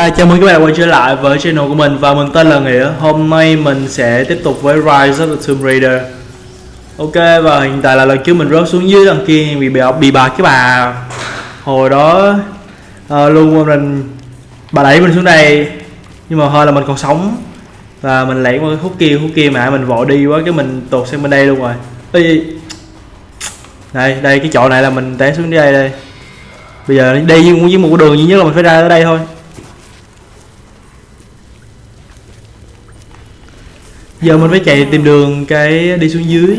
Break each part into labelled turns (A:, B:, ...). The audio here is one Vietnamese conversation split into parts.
A: Hi, chào mừng các bạn quay trở lại với channel của mình và mình tên là Nghĩa. Hôm nay mình sẽ tiếp tục với Rise of the Tomb Raider. Ok và hiện tại là lần trước mình rớt xuống dưới đằng kia bị bị, bị bà cái bà. Hồi đó à, luôn mình bà đẩy mình xuống đây. Nhưng mà hơi là mình còn sống. Và mình lẻn qua cái khúc kia, khúc kia mà mình vội đi quá cái mình tụt sang bên đây luôn rồi. Ê, Đây, đây cái chỗ này là mình té xuống đây đây. Bây giờ đi với một cái đường duy nhất là mình phải ra tới đây thôi. Giờ mình phải chạy tìm đường cái đi xuống dưới.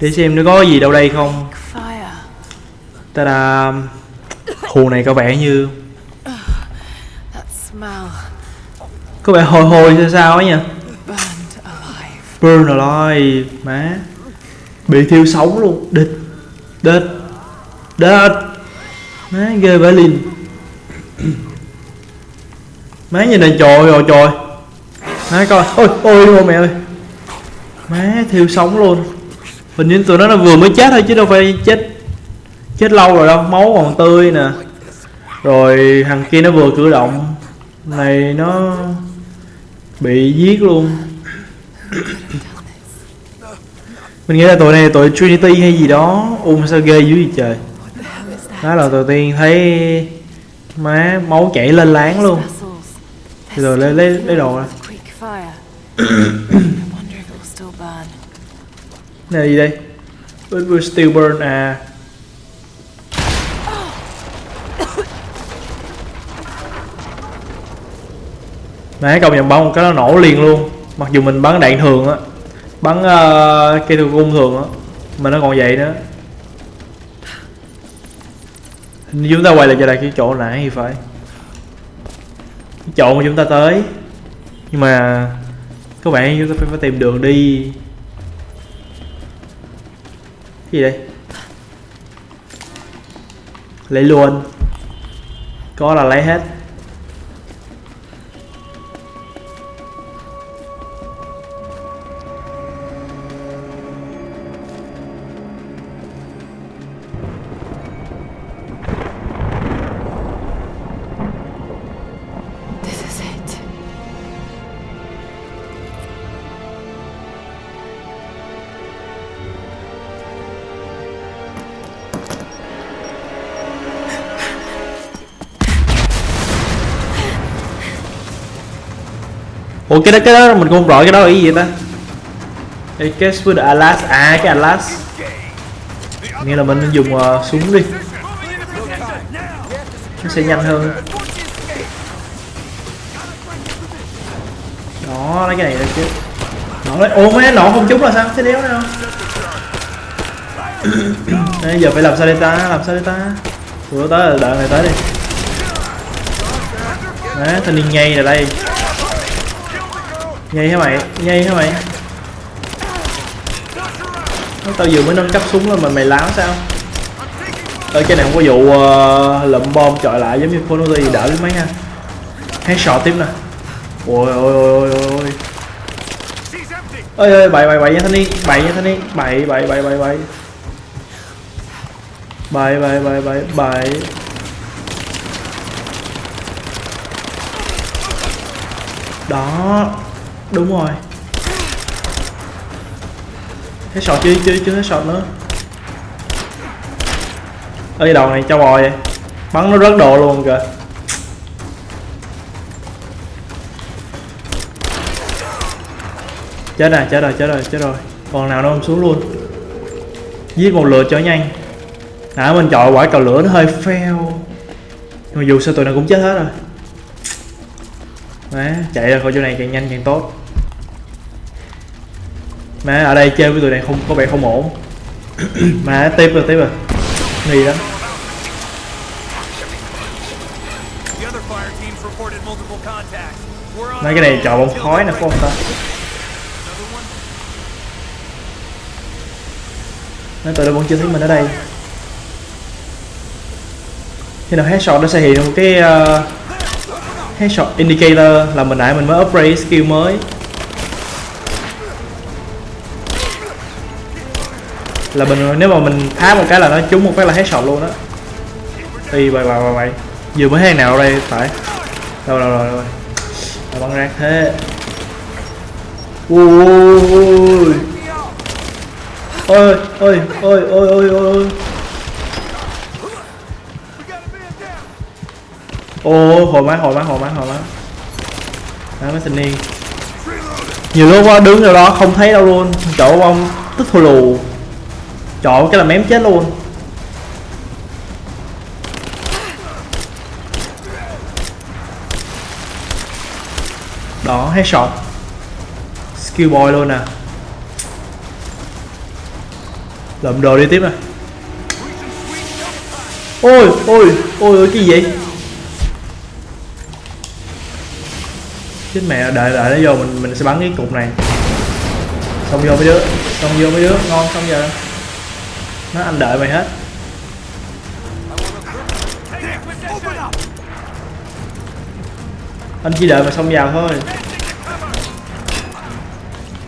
A: Để xem nó có gì đâu đây không. Ta da hồ này có vẻ như có vẻ hồi hồi sao sao ấy nha burn alive, má. Bị thiêu sống luôn. Địch. Địch. Địch. Má, ghê vãi lìn má nhìn này trời rồi trời. Đấy coi. Ôi ôi ôi, mẹ ơi. Má, thiêu sống luôn. Hình như tụi nó là vừa mới chết thôi chứ đâu phải chết chết lâu rồi đâu, máu còn tươi nè. Rồi thằng kia nó vừa cử động. Này, nó bị giết luôn. Mình nghĩ là tụi này là tụi Trinity hay gì đó. Ôm sao ghê dữ vậy trời. Đó là đầu tiên thấy má, máu chảy lên láng luôn. Rồi lấy lấy lấy đồ ra.
B: Quick fire. I wonder if it will still burn.
A: này là gì đây? It will still burn à. Công nhận bắn một cái nó nổ liền luôn. Mặc dù mình bắn đạn thường á. Bắn uh, cây thường cung thường á. Mà nó còn vậy nữa. Hình như chúng ta quay lại trở lại cái chỗ nãy thì phải. Cái chỗ mà chúng ta tới nhưng mà các bạn chúng ta phải, phải tìm đường đi. Cái gì đây? Lấy luôn. Có là lấy hết. Ủa cái đó cái đó mình không rõ cái đó là cái gì ta. Cái cái with Atlas à cái Atlas. Nghĩa là mình dùng uh, súng đi. Nó sẽ nhanh hơn. Đó lấy cái này đây chứ Nó lấy ủa mấy nổ không trúng là sao? Thế đéo nào Đây, giờ phải làm sao đây ta? Làm sao đây ta? Ủa tới đợi này tới đi. Đấy, thanh niên nhây là đây nhây hả mày? Nhây hả mày? Nói tao vừa mới nâng cấp súng lên mà mày láo sao? Ơi cái này không có vụ uh, lụm bom chọi lại giống như Conozi đỡ đến mấy nha. Hay sọ tiếp nè. Ôi ôi ôi ôi ôi Ơi ơi bậy bậy bậy nha thanh niên. Bậy nha thanh niên. Bậy bậy bậy bậy bậy. Bậy bậy bậy bậy bậy. Đó đúng rồi. Hết sọt chứ chứ chứ hết sọt nữa. Ơi đầu này cho bò vậy. Bắn nó rớt đồ luôn kìa. Chết rồi chết rồi chết rồi chết rồi. Còn nào nó không xuống luôn. Giết một lượt cho nhanh. Nãy mình chọn quả cầu lửa nó hơi fail nhưng mà dù sao tụi này cũng chết hết rồi. Đấy, chạy ra khỏi chỗ này càng nhanh càng tốt má ở đây chơi với tụi này không có vẻ không ổn. Má tiếp rồi tiếp rồi. Nghi lắm. Mấy cái này chọn bông khói nè phải không ta. Nói tụi nó vẫn chưa thấy mình ở đây. Khi nào headshot nó sẽ hiện một cái uh, Headshot indicator là mình nãy mình mới upgrade skill mới là mình nếu mà mình phá một cái là nó trúng một cái là hết sọt luôn á. Y bậy bậy bậy bậy vừa mới hay nào đây? Phải. Đâu rồi rồi rồi băng rác thế. Ui ôi ôi ôi ôi ôi ôi ô hồi má hồi má hồi má hồi má. Đó mấy thanh niên nhiều lúc qua đứng ở đó không thấy đâu luôn. Chỗ ông tức thua lù chọn cái là mém chết luôn. Đó, headshot. Skill boy luôn nè. Lượm đồ đi tiếp nè. Ôi ôi ôi ôi, cái gì chết mẹ, đợi đợi nó vô mình mình sẽ bắn cái cục này. Xong vô mấy đứa, xong vô mấy đứa. Ngon, xong giờ nó anh đợi mày hết. Anh chỉ đợi mà xong vào thôi.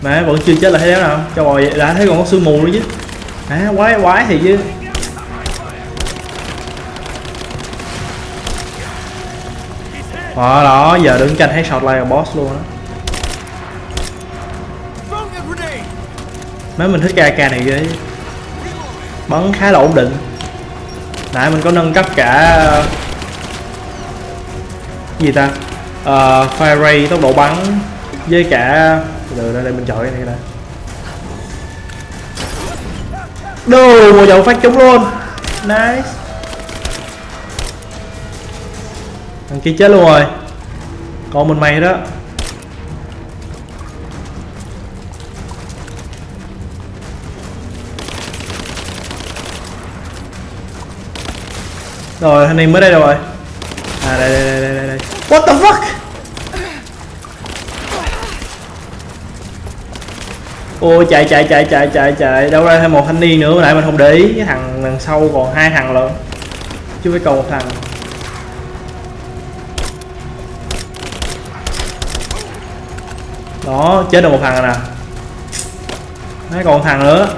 A: Mà vẫn chưa chết là thế nào. Cho bò vậy, đã thấy còn có sương mù nữa chứ. À quái quái thì chứ. Đó đó, giờ đứng canh thấy shot like boss luôn á. Mấy mình thích ca này ghê. chứ bắn khá là ổn định. Nãy mình có nâng cấp cả gì ta? Uh, fire ray tốc độ bắn với cả từ đây, đây mình chọn cái này đây, đồ một dầu phát trúng luôn. Nice. Thằng kia chết luôn rồi. Còn mình mày đó. Rồi thanh niên mới đây đâu rồi. À đây đây đây đây đây. What the fuck? Ô chạy chạy chạy chạy chạy chạy. Đâu ra thêm một thanh niên nữa lại mình không để ý. Cái thằng đằng sau còn hai thằng lận. Chứ phải còn một thằng. Đó, chết được một thằng rồi nè. Mấy còn một thằng nữa.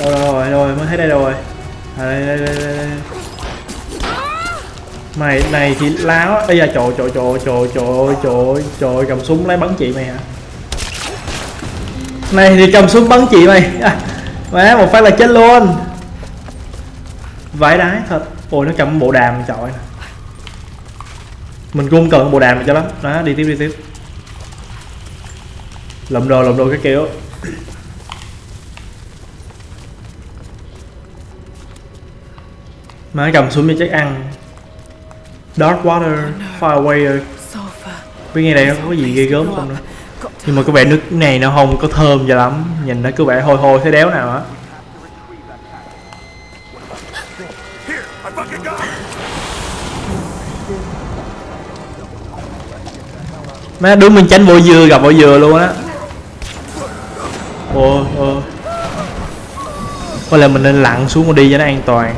A: Đâu đâu rồi rồi, mới thấy đây rồi à đây đây đây, đây, đây. mày này thì láo bây giờ trời trời trời trời trời trời trời cầm súng lấy bắn chị mày hả? Này thì cầm súng bắn chị mày. À, má một phát là chết luôn. Vãi đái thật. Ôi nó cầm bộ đàm chọi mình cũng cần bộ đàm cho lắm. Đó đi tiếp đi tiếp. Lụm đồ lụm đồ cái kiểu. Má cầm súng như chắc ăn. Dark water Far
B: Away
A: Biết nghe đây nó có gì ghê gớm không nữa. Nhưng mà có vẻ nước này nó không có thơm cho lắm. Nhìn nó cứ vẻ hôi hôi thế đéo nào á. Má đúng mình tránh bộ dừa gặp bộ dừa luôn á. Ôi ôi. Có lẽ mình nên lặn xuống mà đi cho nó an toàn.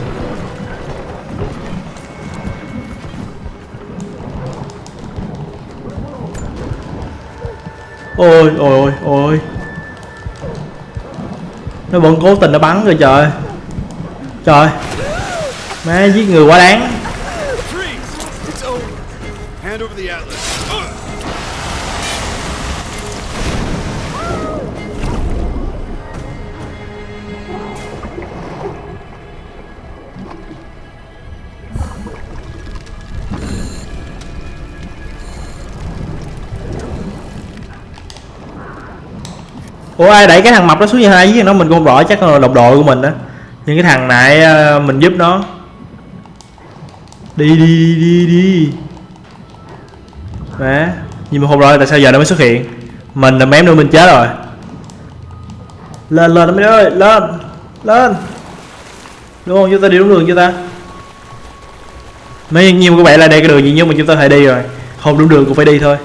A: Ôi ôi ôi ôi. Nó vẫn cố tình nó bắn rồi trời. Trời. Má giết người quá đáng. Ủa, ai đẩy cái thằng mập đó xuống như hai với nó? Mình cũng không rõ, chắc là đồng đội của mình đó. Nhưng cái thằng này ờ, mình giúp nó. Đi đi đi đi. Đi Má, Nhưng mà không rõ tại sao giờ nó mới xuất hiện. Mình là mém nữa, mình chết rồi. Lên lên, mấy đứa ơi, Lên Lên. Đúng không? Chúng ta đi đúng đường chưa ta? Mấy nhiêu các bạn là đây cái đường duy nhất mà chúng ta phải đi rồi. Không đúng đường cũng phải đi thôi.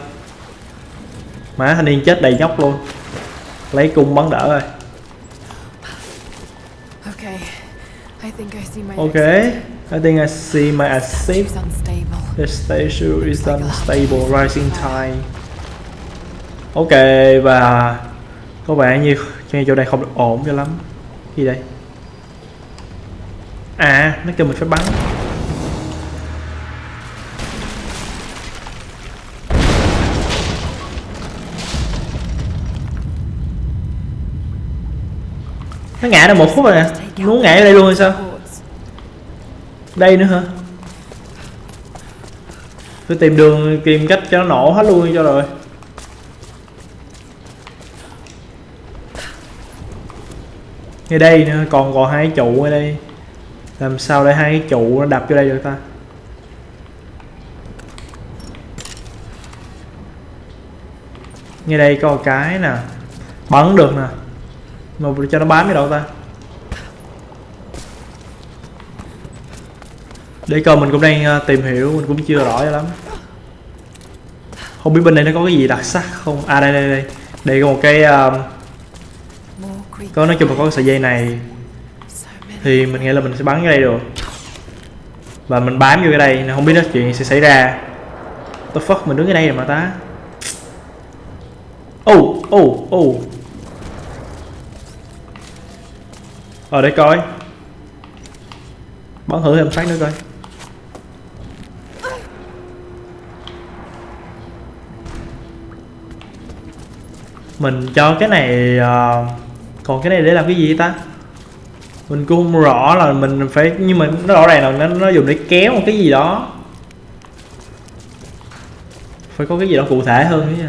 A: Má, thanh niên chết đầy nhóc luôn. Lấy cung bắn đỡ rồi
B: Okay. I think I see my
A: Ok. I think I see my
B: unstable.
A: The station is unstable rising tide. Ok và có vẻ như chỗ này không được ổn cho lắm. Gì đây? À nó kêu mình phải bắn nó ngã được một phút rồi nè muốn ngã ở đây luôn hay sao? Đây nữa hả? Tôi tìm đường, tìm cách cho nó nổ hết luôn cho rồi. Ngay đây nữa, còn còn hai trụ ở đây. Làm sao để hai cái trụ nó đập vô đây được ta? Ngay đây có một cái nè. Bắn được nè mà cho nó bám cái đâu ta. Để coi mình cũng đang ờ, tìm hiểu mình cũng chưa rõ cho lắm. Không biết bên đây nó có cái gì đặc sắc không? À đây đây đây. Đây có một cái
B: um,
A: có nói chung là có cái sợi dây này. Thì mình nghĩ là mình sẽ bắn cái đây được. Và mình bám vô cái đây nên không biết nó chuyện gì sẽ xảy ra. The fuck mình đứng ở đây rồi mà ta. Oh oh oh Ờ, ở đây coi. Bắn thử thêm sách nữa coi. Mình cho cái này uh, còn cái này để làm cái gì ta? Mình cũng không rõ là mình phải nhưng mà nó rõ ràng là nó, nó dùng để kéo một cái gì đó. Phải có cái gì đó cụ thể hơn chứ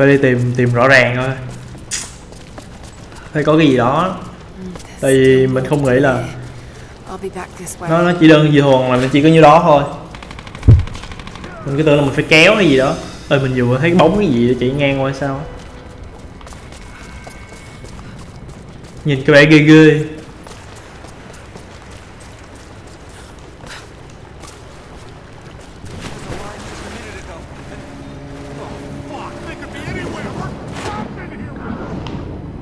A: phải đi tìm tìm rõ ràng thôi. Phải có cái gì đó. Tại vì mình không nghĩ là nó nó chỉ đơn giản là nó chỉ có như đó thôi. Mình cứ tưởng là mình phải kéo cái gì đó. Ơi mình vừa thấy bóng cái gì chạy ngang qua sao nhìn cái vẻ ghê ghê
C: Fuck, they could be anywhere. We're trapped in here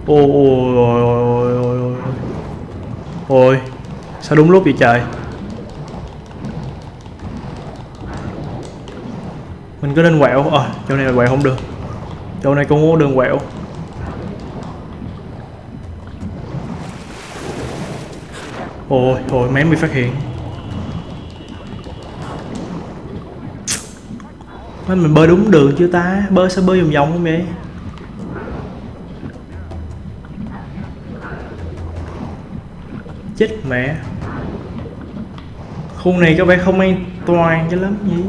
A: ôi ôi ôi ôi ôi ôi ôi sao đúng lúc vậy trời? Mình có nên quẹo. Ờ chỗ này là quẹo không được. Chỗ này cũng có đường quẹo. Ôi ôi mém bị phát hiện. Mình bơi đúng đường chưa ta? Bơi sao bơi vòng vòng không vậy? Chết mẹ. Khu này có vẻ không an toàn cho lắm nhỉ?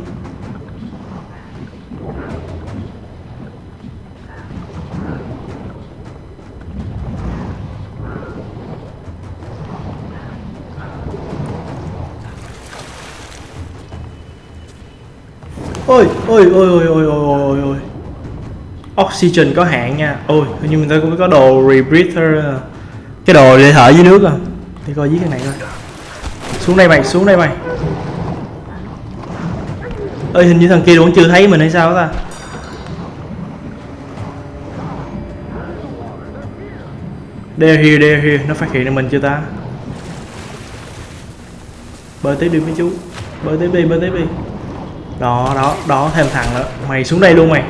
A: Ôi ôi ôi ôi ôi ôi ôi ôi. Oxygen có hạn nha. Ôi nhưng người ta cũng có đồ rebreather. Cái đồ để thở dưới nước à để coi dưới cái này coi. Xuống đây mày xuống đây mày. Ơi hình như thằng kia vẫn chưa thấy mình hay sao ta? They're here, they're here, nó phát hiện được mình chưa ta? Bơi tiếp đi mấy chú. Bơi tiếp đi, bơi tiếp đi Đó, đó, đó, thêm thằng nữa. Mày xuống đây luôn mày.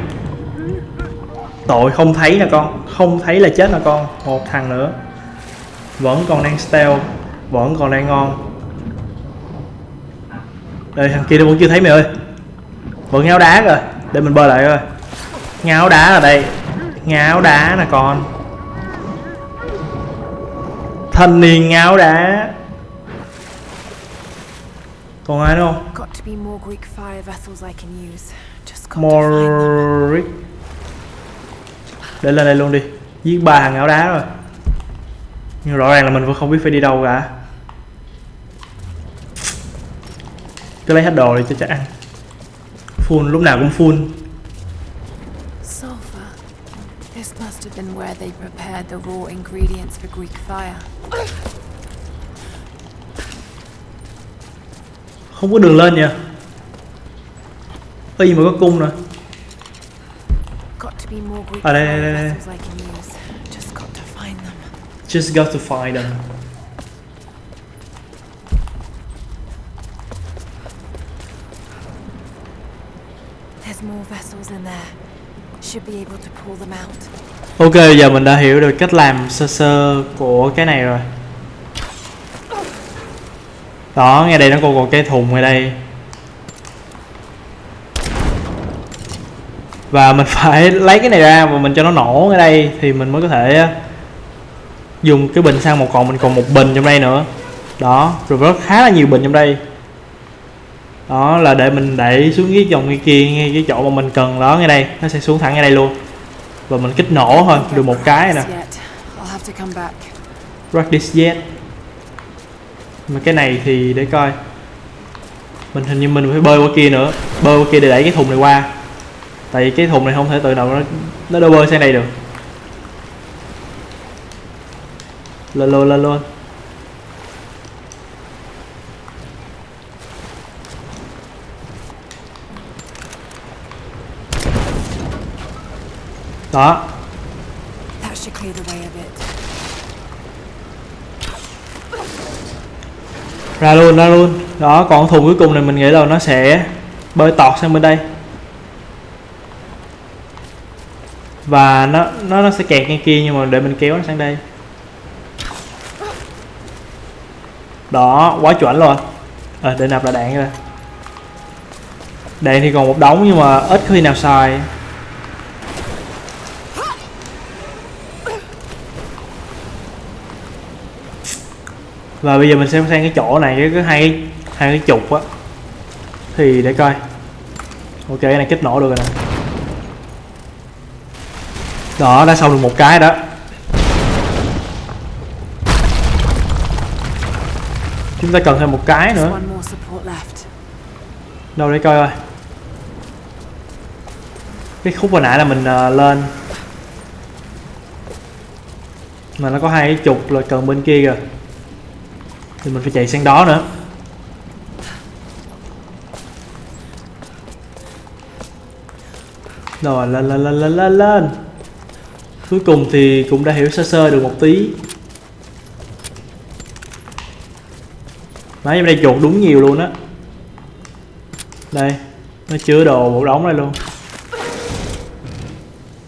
A: Tội không thấy nè con. Không thấy là chết nè con. Một thằng nữa. Vẫn còn đang stealth Vẫn còn đang ngon. Đây thằng kia nó vẫn chưa thấy mày ơi. Vẫn ngáo đá rồi. Để mình bơi lại coi. Ngáo đá ở đây. Ngáo đá nè con. Thanh niên ngáo đá. Còn ai nữa không?
B: Got to be more Greek fire vessels I can use. Just got to find them.
A: Moric Để lên đây luôn đi. Giết ba thằng áo đá rồi Nhưng rõ ràng là mình vẫn không biết phải đi đâu cả Cứ lấy hết đồ đi cho chắc ăn Full, lúc nào cũng full.
B: This must have been where they prepared the raw ingredients for Greek fire.
A: Không có đường lên nha Có gì mà có cung nè
B: Got to be more Greek
A: À, đây, đây, đây, đây.
B: Just go to find them. There's more vessels in there. Should be able to pull them out.
A: Ok, giờ mình đã hiểu được cách làm sơ sơ của cái này rồi. Đó, ngay đây nó còn còn cái thùng ngay đây. Và mình phải lấy cái này ra và mình cho nó nổ ngay đây thì mình mới có thể dùng cái bình sang một còn mình còn một bình trong đây nữa. Đó, rồi rất khá là nhiều bình trong đây. Đó, là để mình đẩy xuống cái dòng ngay kia, ngay cái chỗ mà mình cần đó, ngay đây. Nó sẽ xuống thẳng ngay đây luôn. Và mình kích nổ thôi, được một cái nè.
B: Yet.
A: Rock this mà cái này thì để coi. Mình hình như mình phải bơi qua kia nữa. Bơi qua kia để đẩy cái thùng này qua. Tại vì cái thùng này không thể tự động nó nó đâu bơi sang đây được. Lên luôn lên luôn đó. Ra luôn ra luôn. Đó còn thùng cuối cùng này mình nghĩ là nó sẽ bơi tọt sang bên đây. Và nó nó nó sẽ kẹt ngay kia nhưng mà để mình kéo nó sang đây đó quá chuẩn luôn. Ờ, à, để nạp lại đạn ra đạn thì còn một đống nhưng mà ít khi nào xài. Và bây giờ mình sẽ sang cái chỗ này cái, cái hai hai cái chục á. Thì để coi. Ok cái này kích nổ được rồi nè. Đó đã xong được một cái đó. Chúng ta cần thêm một cái nữa. Đâu để coi coi cái khúc hồi nãy là mình ờ, lên. Mà nó có hai cái trục là cần bên kia kìa. Thì mình phải chạy sang đó nữa. Rồi lên lên lên lên lên lên. Cuối cùng thì cũng đã hiểu sơ sơ được một tí Đấy, trong đây chuột đúng nhiều luôn á. Đây Nó chứa đồ một đống đây luôn.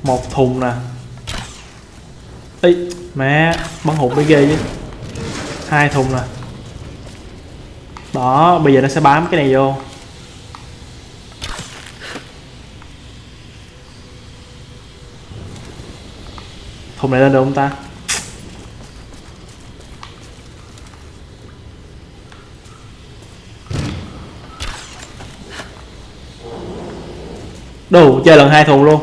A: Một thùng nè. Ý Mẹ Bắn hụt mới ghê chứ. Hai thùng nè. Đó Bây giờ nó sẽ bám cái này vô. Thùng này lên được không ta? Đủ chơi lần hai thùng luôn.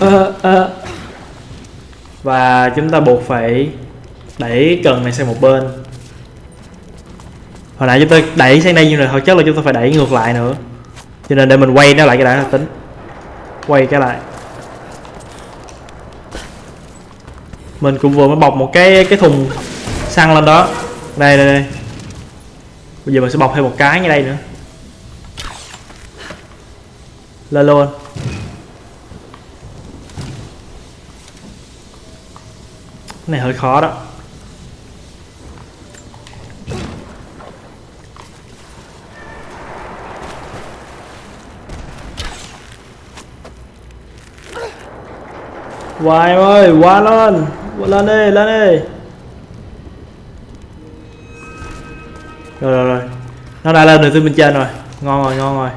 A: Ờ, ờ. Và chúng ta buộc phải đẩy cần này sang một bên. Hồi nãy chúng ta đẩy sang đây nhưng mà thôi chắc là chúng ta phải đẩy ngược lại nữa. Cho nên để mình quay nó lại cái đã là tính. Quay cái lại. Mình cũng vừa mới bọc một cái cái thùng xăng lên đó. Đây đây đây. Bây giờ mình sẽ bọc thêm một cái ngay đây nữa. Lên luôn. Cái này hơi khó đó. Hoài em ơi, qua lên. Qua lên đi, lên đi. Nó đã lên được từ bên trên rồi. Ngon rồi, ngon rồi.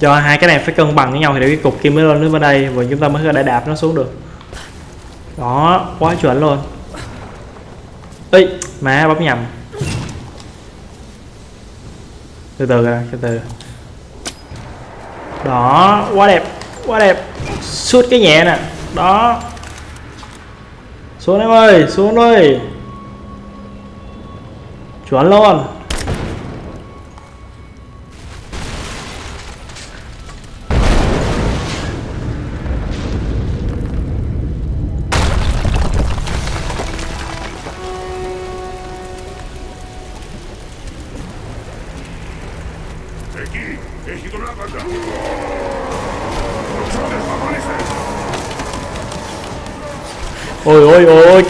A: Cho hai cái này phải cân bằng với nhau thì để cái cục kia mới lên đến bên đây Và chúng ta mới có thể đạp nó xuống được. Đó, quá chuẩn luôn. Ê, má bấm nhầm. Từ từ ra, từ từ. Đó, quá đẹp, quá đẹp. Suốt cái nhẹ nè. Đó. Xuống em ơi, xuống ơi Chuẩn luôn.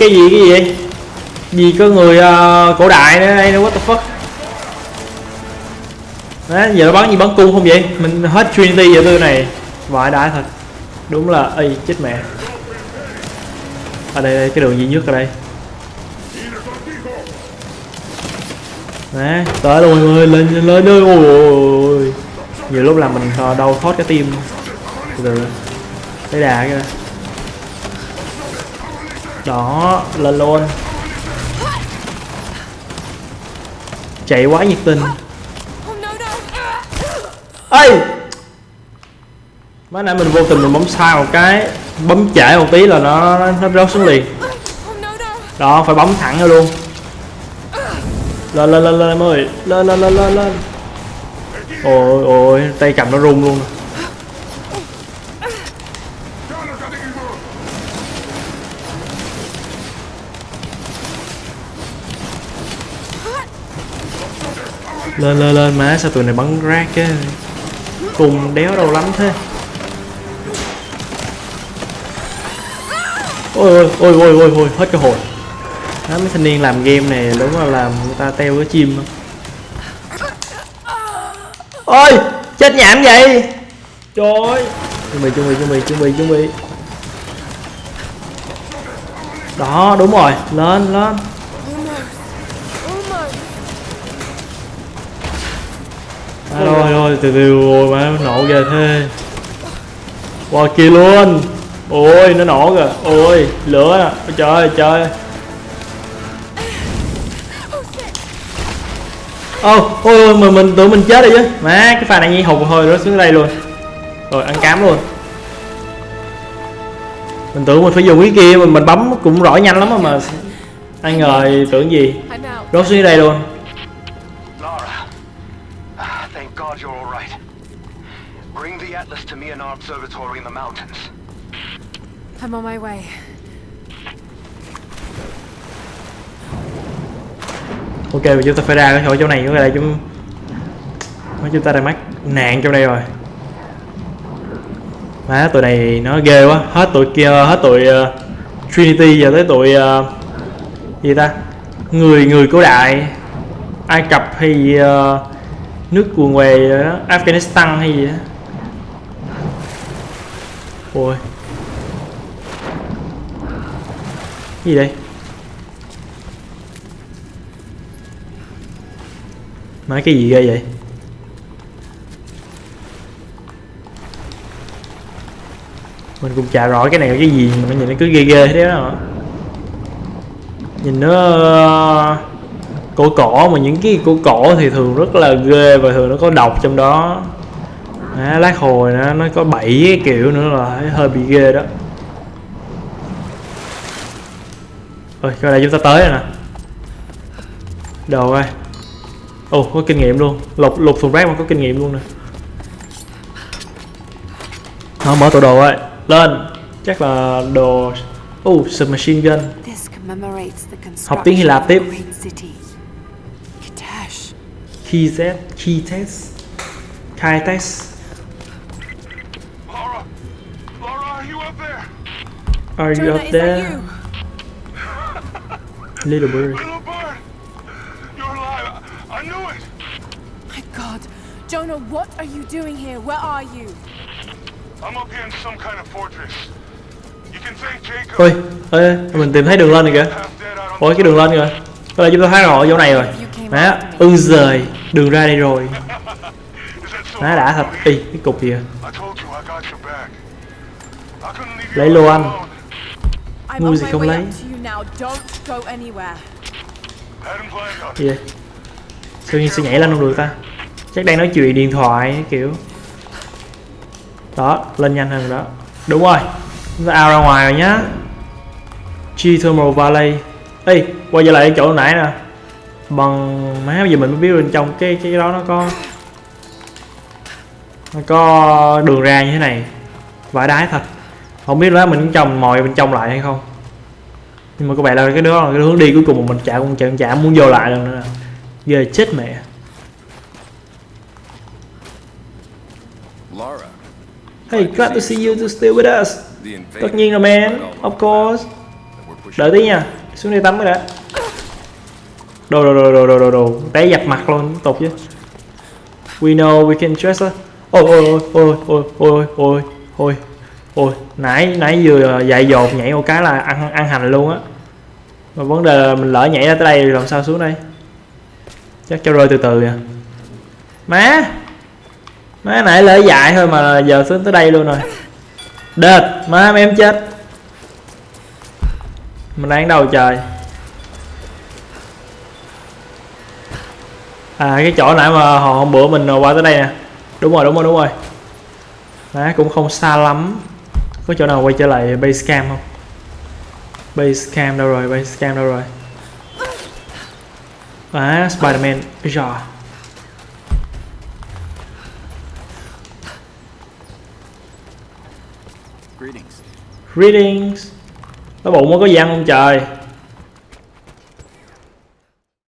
A: Cái gì cái gì? Gì có người uh, cổ đại nữa? Đây what the fuck? Đấy, giờ nó bắn gì bắn cung không vậy? Mình hết Trinity giờ tư này. Vãi đái thật. Đúng là, ây chết mẹ. Ở đây, đây cái đường duy nhất ở đây. Đấy, tới rồi mọi người lên lên ơi ôi, ôi, ôi. nhiều lúc là mình à, đau thoát cái tim. Từ từ. Lấy đà cái đó đó lên luôn. Chạy quá nhiệt tình. Ấy mới nãy mình vô tình mình bấm sai một cái bấm chảy một tí là nó nó, rớt xuống liền. Đó phải bấm thẳng ra luôn. Lên lên lên lên em ơi. Lên lên lên lên lên. Ôi ôi tay cầm nó run luôn. Lên lên lên má sao tụi này bắn rác chứ? Cùng đéo đâu lắm thế. Ôi ôi ôi ôi ôi ôi hết cơ hội. đó, mấy thanh niên làm game này đúng là làm người ta teo cái chim không ôi chết nhảm vậy. Trời ơi. Chuẩn bị chuẩn bị chuẩn bị chuẩn bị chuẩn bị. Đó đúng rồi. Lên lên. À, rồi rồi từ từ rồi mà nổ kìa thế. Qua kia luôn. Ôi nó nổ kìa. Ôi lửa nè. Ôi trời ơi trời ô oh, ôi ôi mình mình tưởng mình chết rồi chứ. Má cái pha này nhi hụt hơi nó xuống đây luôn. Rồi ăn cám luôn. Mình tưởng mình phải dùng cái kia mình mình bấm cũng rõ nhanh lắm mà. Ai ngờ tưởng gì? Rớt xuống đây luôn.
D: God you're all right. Bring the Atlas to me in our observatory in the mountains.
B: I'm on my way.
A: ok chúng ta phải ra khỏi chỗ này cái đây chúng mấy chúng ta đang mắc nạn trong đây rồi má tụi này nó ghê quá hết tụi kia hết tụi ờ, Trinity giờ tới tụi ờ, gì ta người người cổ đại Ai Cập hay gì, ờ, nước cuồng què ờ, Afghanistan hay gì đó. Ôi. Gì đây? Nói cái gì ghê vậy? Mình cũng chả rõ cái này là cái gì, mà nhìn nó cứ ghê ghê thế đó. Nhìn nó ờ, cổ cổ mà những cái cổ cổ thì thường rất là ghê và thường nó có độc trong đó à, lát hồi nó nó có bảy cái kiểu nữa là hơi bị ghê đó rồi coi đây chúng ta tới rồi nè đồ coi Ồ, có kinh nghiệm luôn. Lục lục thùng rác mà có kinh nghiệm luôn nè. Nó mở tủ đồ ấy. Lên. Chắc là đồ Ồ, submachine gun. Học tiếng Hy Lạp tiếp.
B: City. Kitash.
A: Key test, key test. Khai test.
E: Laura! Laura, are you up there?
A: Are you
B: Jonah,
A: up there? Little bird.
E: Little bird! You're alive! I, I knew it!
B: My God. Jonah, what are you doing here? Where are you?
E: I'm up here in some kind of fortress. You can thank Jacob.
A: Ôi, ê, mình tìm thấy đường lên rồi kìa. Ôi cái đường lên rồi. Có lẽ chúng ta thấy rõ chỗ này rồi. Má, ưng rời. Đường ra đây rồi. Nó đã thật. Ý, cái cục gì à Lấy lô anh
B: Ngu
A: gì không lấy? Gì vậy? Sao như sẽ nhảy lên không được ta? Chắc đang nói chuyện điện thoại kiểu. Đó, lên nhanh hơn đó. Đúng rồi. Chúng ta out ra ngoài rồi nhá. Geothermal Valley. Ê, quay trở lại chỗ nãy nè. Bằng má bây giờ mình mới biết bên trong cái cái đó nó có Nó có đường ra như thế này. Vải đái thật. Không biết là mình trồng mồi bên trong lại hay không. Nhưng mà có vẻ là cái đó là cái hướng đi cuối cùng mà mình chả cũng chả, chả muốn vô lại lần nữa. Ghê chết mẹ. Hey, glad to see you to stay with us. Tất nhiên là man, of course. Đợi tí nha, xuống đây tắm cái đã Đồ đồ đồ đồ đồ đồ đồ. Té dập mặt luôn, tục chứ. We know we can trust us Ôi ôi ôi ôi ôi ôi ôi ôi ôi. Nãy nãy vừa ờ, dạy dột nhảy một cái là ăn ăn hành luôn á. Mà vấn đề là mình lỡ nhảy ra tới đây làm sao xuống đây? Chắc cho rơi từ từ à má! Má nãy lỡ dại thôi mà giờ xuống tới đây luôn rồi. Đệt! Má em chết. Mình đang đầu trời? À cái chỗ nãy mà họ hôm bữa mình qua tới đây nè. Đúng rồi đúng rồi đúng rồi. Má cũng không xa lắm. Có chỗ nào quay trở lại base camp không? Base camp đâu rồi base camp đâu rồi? À Spiderman giờ
C: Greetings.
A: Greetings. Nó bụng nó có gì ăn không trời